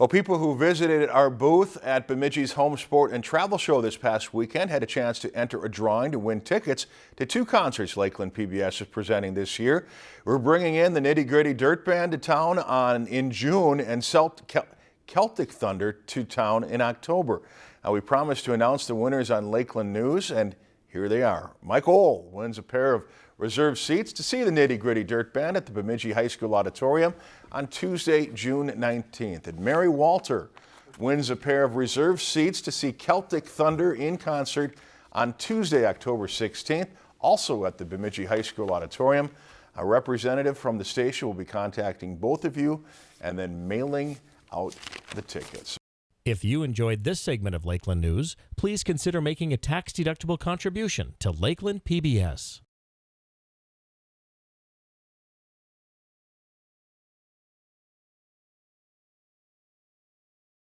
Well, people who visited our booth at Bemidji's Home Sport and Travel Show this past weekend had a chance to enter a drawing to win tickets to two concerts Lakeland PBS is presenting this year. We're bringing in the Nitty Gritty Dirt Band to town on in June and Celtic Thunder to town in October. Now, we promised to announce the winners on Lakeland News, and here they are. Mike Ohl wins a pair of reserved seats to see the Nitty Gritty Dirt Band at the Bemidji High School Auditorium on Tuesday, June 19th. And Mary Walter wins a pair of reserved seats to see Celtic Thunder in concert on Tuesday, October 16th, also at the Bemidji High School Auditorium. A representative from the station will be contacting both of you and then mailing out the tickets. If you enjoyed this segment of Lakeland News, please consider making a tax-deductible contribution to Lakeland PBS.